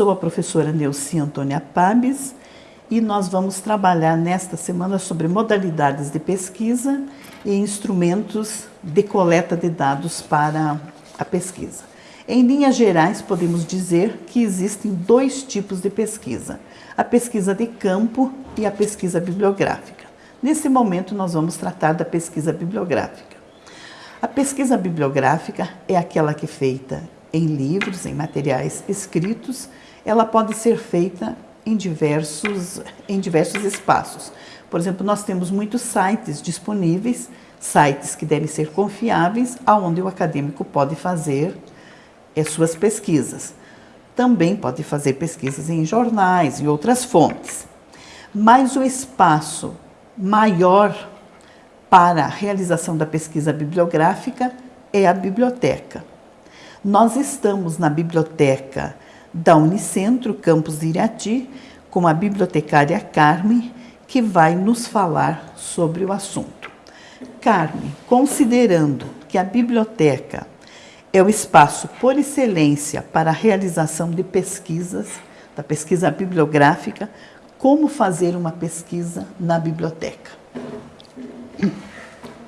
Sou a professora Neuci Antônia Pabes e nós vamos trabalhar nesta semana sobre modalidades de pesquisa e instrumentos de coleta de dados para a pesquisa. Em linhas gerais, podemos dizer que existem dois tipos de pesquisa, a pesquisa de campo e a pesquisa bibliográfica. Nesse momento, nós vamos tratar da pesquisa bibliográfica. A pesquisa bibliográfica é aquela que é feita em livros, em materiais escritos, ela pode ser feita em diversos, em diversos espaços. Por exemplo, nós temos muitos sites disponíveis, sites que devem ser confiáveis, aonde o acadêmico pode fazer as suas pesquisas. Também pode fazer pesquisas em jornais e outras fontes. Mas o espaço maior para a realização da pesquisa bibliográfica é a biblioteca. Nós estamos na biblioteca da Unicentro, campus de Irati, com a bibliotecária Carmen, que vai nos falar sobre o assunto. Carmen, considerando que a biblioteca é o espaço por excelência para a realização de pesquisas, da pesquisa bibliográfica, como fazer uma pesquisa na biblioteca?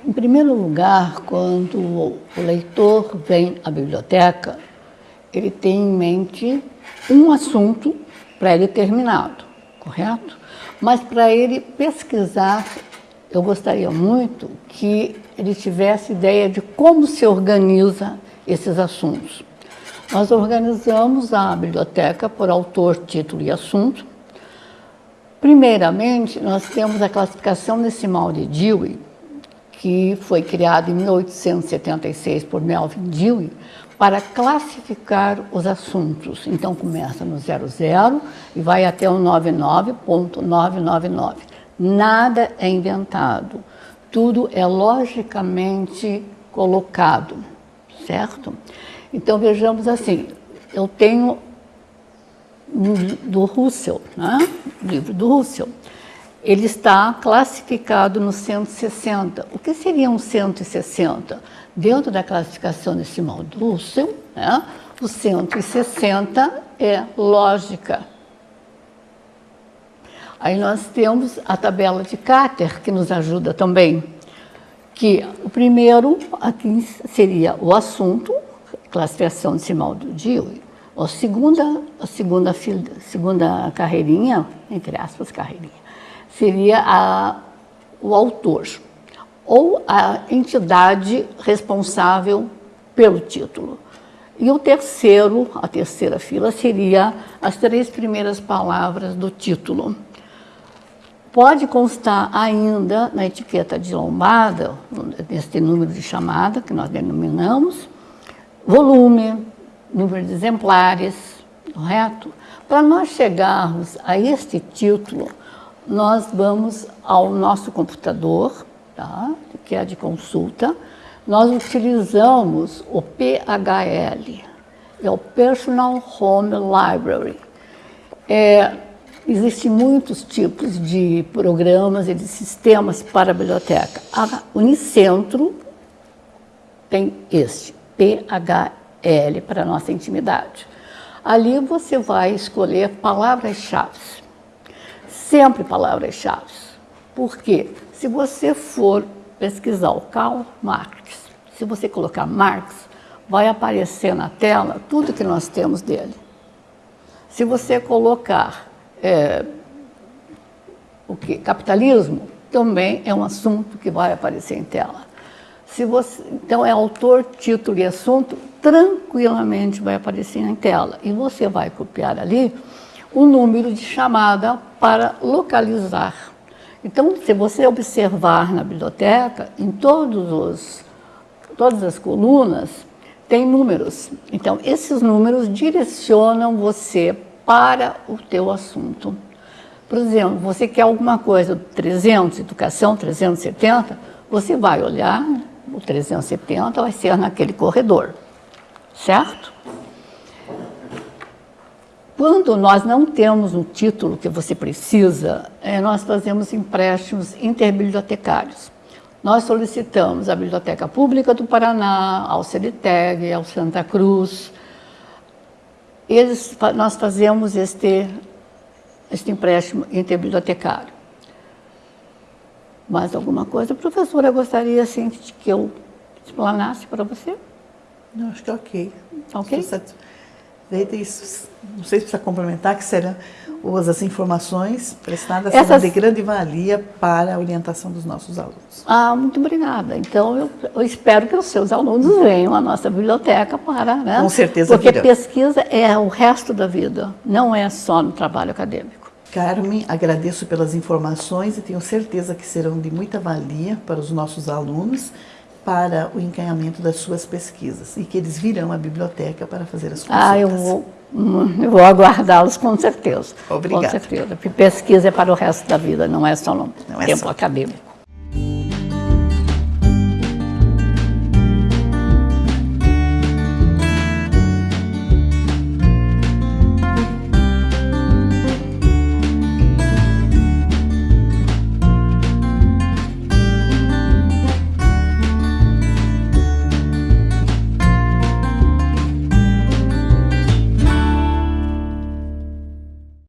Em primeiro lugar, quando o leitor vem à biblioteca, ele tem em mente um assunto pré-determinado, correto? Mas para ele pesquisar, eu gostaria muito que ele tivesse ideia de como se organiza esses assuntos. Nós organizamos a biblioteca por autor, título e assunto. Primeiramente, nós temos a classificação decimal de Dewey, que foi criada em 1876 por Melvin Dewey, para classificar os assuntos. Então, começa no 00 e vai até o 99.999. Nada é inventado. Tudo é logicamente colocado, certo? Então, vejamos assim, eu tenho do Russell, né? livro do Russell. Ele está classificado no 160. O que seria um 160? Dentro da classificação decimal do Russell, né, o 160 é lógica. Aí nós temos a tabela de Carter, que nos ajuda também, que o primeiro aqui seria o assunto, classificação decimal do Dewey. A segunda, a segunda, segunda carreirinha, entre aspas, carreirinha, seria a, o autor ou a entidade responsável pelo título. E o terceiro, a terceira fila, seria as três primeiras palavras do título. Pode constar ainda na etiqueta de lombada, nesse número de chamada que nós denominamos, volume, número de exemplares, correto? Para nós chegarmos a este título, nós vamos ao nosso computador, tá? que é de consulta, nós utilizamos o PHL, é o Personal Home Library. É, Existem muitos tipos de programas e de sistemas para a biblioteca. A Unicentro tem este, PHL, para a nossa intimidade. Ali você vai escolher palavras-chave. Sempre palavras-chave. Por quê? Se você for pesquisar o Karl Marx, se você colocar Marx, vai aparecer na tela tudo que nós temos dele. Se você colocar é, o que? capitalismo, também é um assunto que vai aparecer em tela. Se você, então, é autor, título e assunto, tranquilamente vai aparecer em tela. E você vai copiar ali o número de chamada para localizar então, se você observar na biblioteca, em todos os, todas as colunas, tem números. Então, esses números direcionam você para o teu assunto. Por exemplo, você quer alguma coisa, 300, educação 370, você vai olhar, o 370 vai ser naquele corredor, certo? Quando nós não temos um título que você precisa, é, nós fazemos empréstimos interbibliotecários. Nós solicitamos à Biblioteca Pública do Paraná, ao CELITEG, ao Santa Cruz, eles, nós fazemos este, este empréstimo interbibliotecário. Mais alguma coisa? Professora, gostaria assim, que eu explanasse para você. Não, acho que é ok. Ok? Satisfeita. Isso, não sei se precisa complementar, que serão as informações prestadas serão Essas- de grande valia para a orientação dos nossos alunos. Ah, muito obrigada. Então, eu, eu espero que os seus alunos venham à nossa biblioteca para... Né? Com certeza Porque virão. pesquisa é o resto da vida, não é só no trabalho acadêmico. Carmen, agradeço pelas informações e tenho certeza que serão de muita valia para os nossos alunos para o encaminhamento das suas pesquisas e que eles virão à biblioteca para fazer as consultas. Ah, eu vou, hum, eu vou aguardá-los com certeza. Obrigada. Com certeza. Porque pesquisa é para o resto da vida, não é só no Não é tempo só. acadêmico.